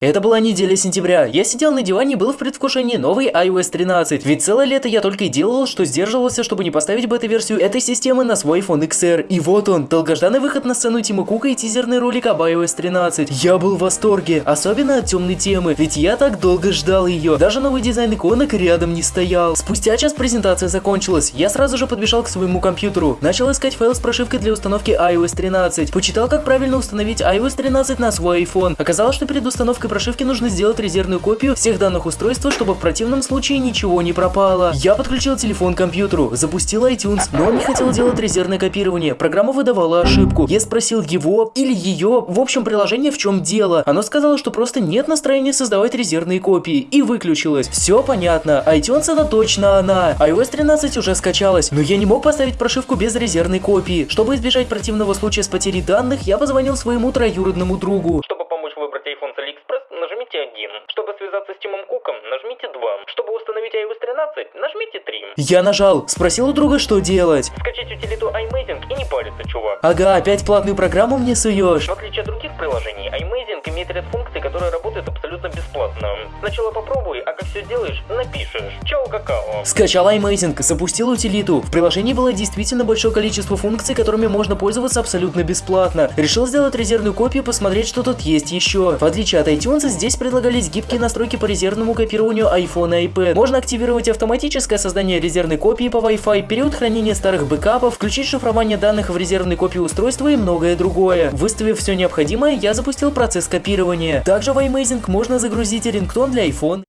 Это была неделя сентября. Я сидел на диване и был в предвкушении новой iOS 13. Ведь целое лето я только и делал, что сдерживался, чтобы не поставить бета-версию этой системы на свой iPhone XR. И вот он, долгожданный выход на сцену Тима Кука и тизерный ролик об iOS 13. Я был в восторге, особенно от темной темы, ведь я так долго ждал ее. Даже новый дизайн иконок рядом не стоял. Спустя час презентация закончилась. Я сразу же подбежал к своему компьютеру. Начал искать файл с прошивкой для установки iOS 13. Почитал, как правильно установить iOS 13 на свой iPhone. Оказалось, что перед установкой установкой прошивки нужно сделать резервную копию всех данных устройства, чтобы в противном случае ничего не пропало. Я подключил телефон к компьютеру, запустил iTunes, но он не хотел делать резервное копирование. Программа выдавала ошибку. Я спросил его или ее, в общем приложение в чем дело. Оно сказало, что просто нет настроения создавать резервные копии и выключилось. Все понятно, iTunes это точно она. iOS 13 уже скачалась, но я не мог поставить прошивку без резервной копии. Чтобы избежать противного случая с потерей данных, я позвонил своему троюродному другу. Чтобы помочь выбрать iPhone с AliExpress, нажмите 1. Чтобы связаться с Тимом Куком, нажмите 2. Чтобы установить iOS 13, нажмите 3. Я нажал, спросил у друга, что делать. Скачать утилиту iMazing и не париться, чувак. Ага, опять платную программу мне суешь. В отличие от других приложений, iMazing имеет ряд функций, которые работают абсолютно бесплатно. Сначала попробуй, а как все делаешь, напишешь. Чао, какао. Скачал iMazing, запустил утилиту. В приложении было действительно большое количество функций, которыми можно пользоваться абсолютно бесплатно. Решил сделать резервную копию, посмотреть, что тут есть еще. В отличие от iTunes, здесь предлагались гибкие настройки по резервному копированию iPhone и iPad. Можно активировать автоматическое создание резервной копии по Wi-Fi, период хранения старых бэкапов, включить шифрование данных в резервной копии устройства и многое другое. Выставив все необходимое, я запустил процесс копирования. Также в iMazing можно загрузить рингтон для iPhone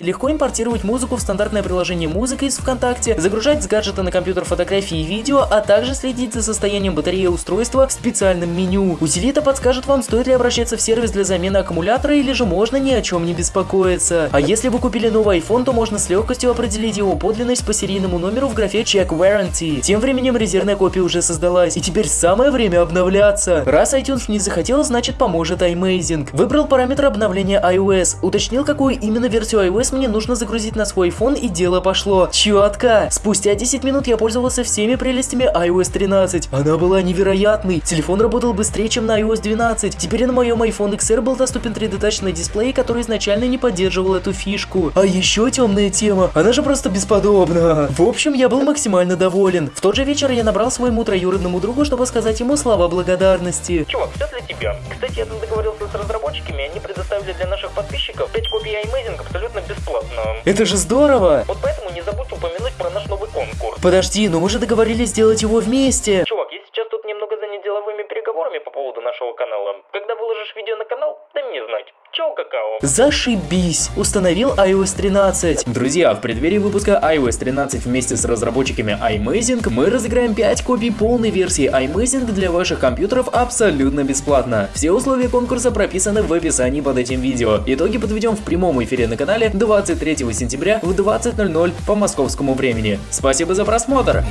Легко импортировать музыку в стандартное приложение музыка из ВКонтакте, загружать с гаджета на компьютер фотографии и видео, а также следить за состоянием батареи устройства в специальном меню. Утилита подскажет вам, стоит ли обращаться в сервис для замены аккумулятора или же можно ни о чем не беспокоиться. А если вы купили новый iPhone, то можно с легкостью определить его подлинность по серийному номеру в графе Check Warranty. Тем временем резервная копия уже создалась, и теперь самое время обновляться. Раз iTunes не захотел, значит поможет iMazing. Выбрал параметр обновления iOS, уточнил, какую именно версию iOS мне нужно загрузить на свой iPhone и дело пошло. Четко. Спустя 10 минут я пользовался всеми прелестями iOS 13. Она была невероятной. Телефон работал быстрее, чем на iOS 12. Теперь на моем iPhone XR был доступен 3D Touch на дисплее, который изначально не поддерживал эту фишку. А еще темная тема. Она же просто бесподобна. В общем, я был максимально доволен. В тот же вечер я набрал своему троюродному другу, чтобы сказать ему слова благодарности. Чувак, все тебя. Кстати, я тут договорился с разработчиками, они предоставили для наших подписчиков 5 копий iMazing абсолютно бесплатно. Это же здорово! Вот поэтому не забудь упомянуть про наш новый конкурс. Подожди, но мы же договорились сделать его вместе. Чувак, я сейчас тут деловыми переговорами по поводу нашего канала. Когда выложишь видео на канал, дай мне знать. Чао, какао. Зашибись! Установил iOS 13. Друзья, в преддверии выпуска iOS 13 вместе с разработчиками iMazing мы разыграем 5 копий полной версии iMazing для ваших компьютеров абсолютно бесплатно. Все условия конкурса прописаны в описании под этим видео. Итоги подведем в прямом эфире на канале 23 сентября в 20.00 по московскому времени. Спасибо за просмотр!